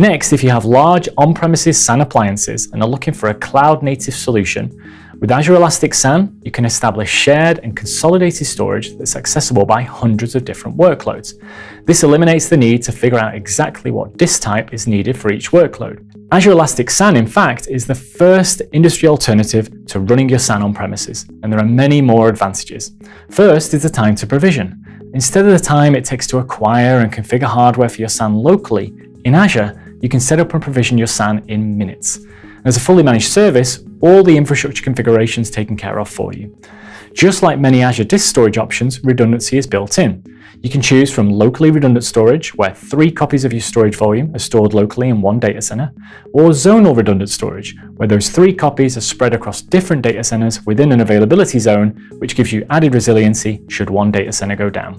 Next, if you have large on-premises SAN appliances and are looking for a cloud-native solution, with Azure Elastic SAN, you can establish shared and consolidated storage that's accessible by hundreds of different workloads. This eliminates the need to figure out exactly what disk type is needed for each workload. Azure Elastic SAN, in fact, is the first industry alternative to running your SAN on premises, and there are many more advantages. First is the time to provision. Instead of the time it takes to acquire and configure hardware for your SAN locally, in Azure, you can set up and provision your SAN in minutes. As a fully managed service, all the infrastructure configurations taken care of for you. Just like many Azure disk storage options, redundancy is built in. You can choose from locally redundant storage, where three copies of your storage volume are stored locally in one data center, or zonal redundant storage, where those three copies are spread across different data centers within an availability zone, which gives you added resiliency should one data center go down.